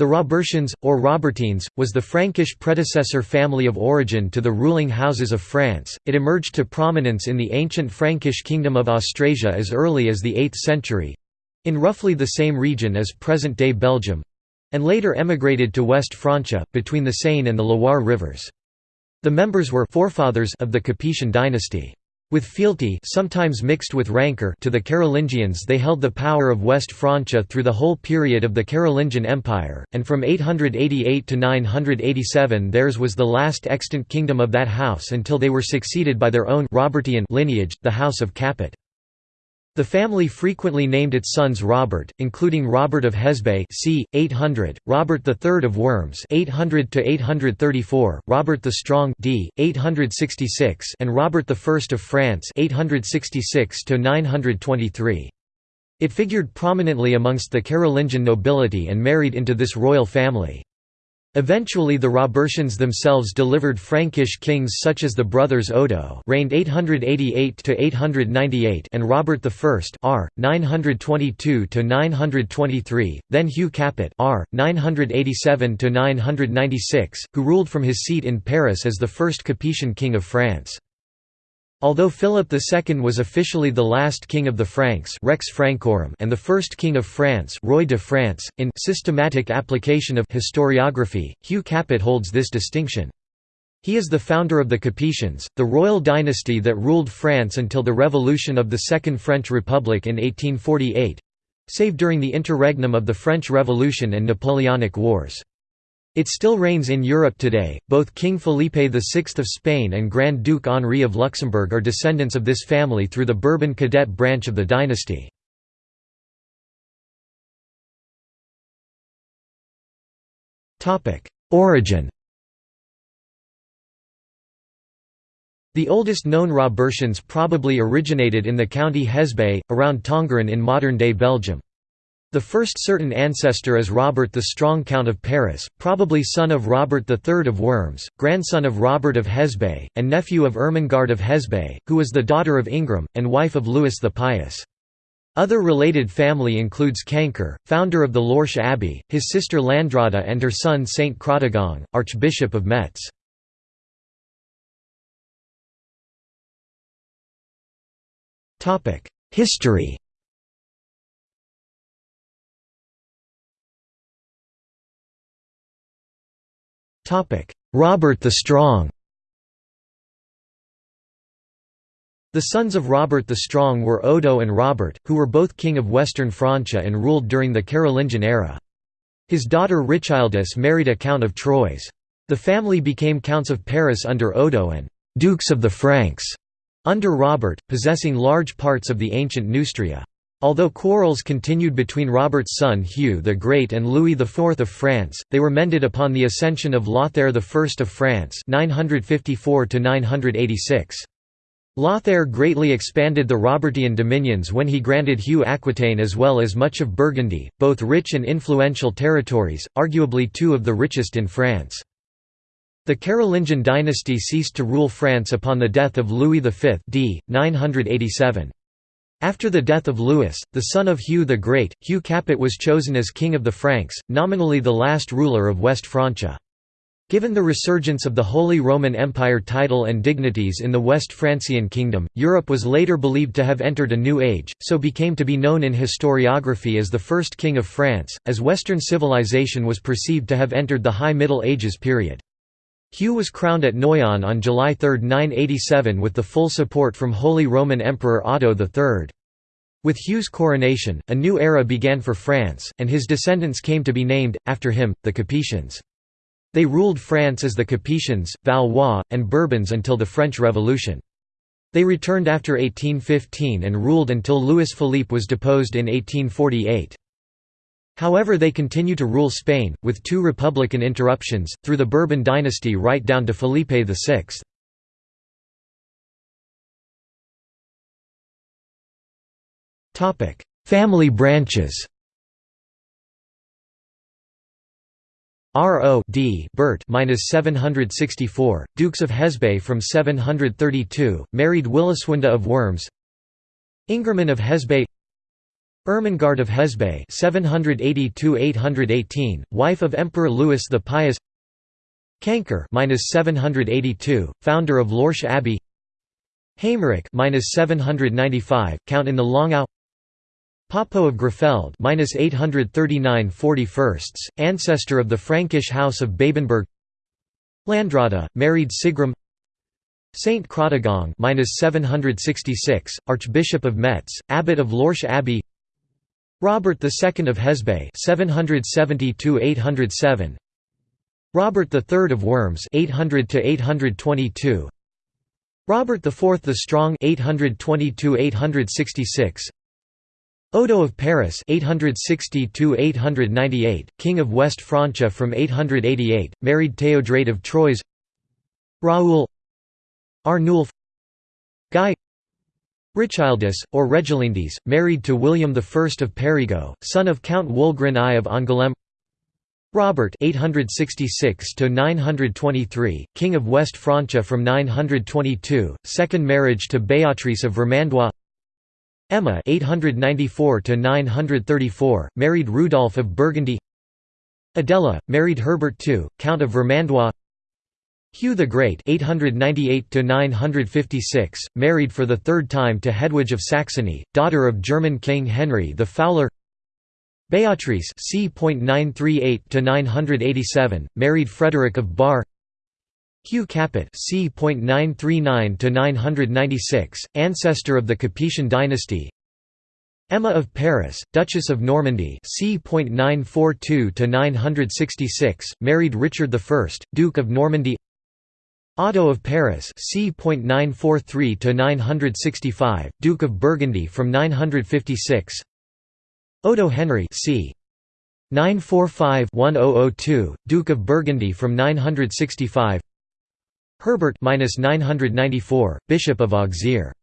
The Robertians, or Robertines, was the Frankish predecessor family of origin to the ruling houses of France. It emerged to prominence in the ancient Frankish kingdom of Austrasia as early as the 8th century in roughly the same region as present day Belgium and later emigrated to West Francia, between the Seine and the Loire rivers. The members were forefathers of the Capetian dynasty. With fealty sometimes mixed with rancor to the Carolingians they held the power of West Francia through the whole period of the Carolingian Empire, and from 888 to 987 theirs was the last extant kingdom of that house until they were succeeded by their own Robertian lineage, the House of Capet. The family frequently named its sons Robert, including Robert of Hesbaye c. 800, Robert III of Worms 800 834, Robert the Strong d. 866, and Robert I of France 866 923. It figured prominently amongst the Carolingian nobility and married into this royal family. Eventually the Robertians themselves delivered Frankish kings such as the brothers Odo reigned 888–898 and Robert I r. 922–923, then Hugh Capet r. 987–996, who ruled from his seat in Paris as the first Capetian king of France. Although Philip II was officially the last king of the Franks Rex Francorum and the first king of France Roi de France, in systematic application of historiography, Hugh Capet holds this distinction. He is the founder of the Capetians, the royal dynasty that ruled France until the revolution of the Second French Republic in 1848—save during the interregnum of the French Revolution and Napoleonic Wars. It still reigns in Europe today. Both King Felipe VI of Spain and Grand Duke Henri of Luxembourg are descendants of this family through the Bourbon cadet branch of the dynasty. Topic: Origin The oldest known Robertians probably originated in the county Hesbaye, around Tongeren in modern-day Belgium. The first certain ancestor is Robert the Strong Count of Paris, probably son of Robert III of Worms, grandson of Robert of Hesbaye, and nephew of Ermengarde of Hesbaye, who was the daughter of Ingram, and wife of Louis the Pious. Other related family includes Cancor, founder of the Lorsch Abbey, his sister Landrada and her son Saint Chrodegang, Archbishop of Metz. History Robert the Strong The sons of Robert the Strong were Odo and Robert, who were both king of Western Francia and ruled during the Carolingian era. His daughter Richildis married a count of Troyes. The family became counts of Paris under Odo and «dukes of the Franks» under Robert, possessing large parts of the ancient Neustria. Although quarrels continued between Robert's son Hugh the Great and Louis IV of France, they were mended upon the ascension of Lothair I of France 954 Lothair greatly expanded the Robertian dominions when he granted Hugh Aquitaine as well as much of Burgundy, both rich and influential territories, arguably two of the richest in France. The Carolingian dynasty ceased to rule France upon the death of Louis V d. 987. After the death of Louis, the son of Hugh the Great, Hugh Capet was chosen as king of the Franks, nominally the last ruler of West Francia. Given the resurgence of the Holy Roman Empire title and dignities in the West Francian kingdom, Europe was later believed to have entered a new age, so became to be known in historiography as the first king of France, as Western civilization was perceived to have entered the High Middle Ages period. Hugh was crowned at Noyon on July 3, 987 with the full support from Holy Roman Emperor Otto III. With Hugh's coronation, a new era began for France, and his descendants came to be named, after him, the Capetians. They ruled France as the Capetians, Valois, and Bourbons until the French Revolution. They returned after 1815 and ruled until Louis Philippe was deposed in 1848. However they continue to rule Spain, with two republican interruptions, through the Bourbon dynasty right down to Felipe VI. Family branches R. O. D. Bert minus 764, Dukes of Hesbaye from 732, married Williswinda of Worms Ingerman of Hesbaye Ermengarde of Hesbaye 782–818, wife of Emperor Louis the Pious Cancor (782), founder of Lorsch Abbey. Haimeric (795), count in the Langau. Poppo of Grapfeld (839 41st), ancestor of the Frankish house of Babenberg. Landrada, married Sigram. Saint Chrodegang (766), Archbishop of Metz, abbot of Lorsch Abbey. Robert II of Hesbaye (770–807). Robert III of Worms 800 to 822 Robert IV the Strong 822 866 Odo of Paris 860 898 King of West Francia from 888 married Theodrade of Troyes. Raoul. Arnulf. Guy Richildis, or Regilindes, married to William I of Périgord, son of Count Wulgrin I of Angoulême Robert 866 to 923, King of West Francia from 922, second marriage to Béatrice of Vermandois. Emma 894 934, married Rudolph of Burgundy. Adela married Herbert II, Count of Vermandois. Hugh the Great 898 956, married for the third time to Hedwige of Saxony, daughter of German King Henry the Fowler. Beatrice c.938–987, married Frederick of Bar. Hugh Capet c.939–996, ancestor of the Capetian dynasty. Emma of Paris, Duchess of Normandy c.942–966, married Richard I, Duke of Normandy Otto of Paris c.943–965, Duke of Burgundy from 956 Odo Henry c. 945-1002, Duke of Burgundy from 965 Herbert 994, Bishop of Auxerre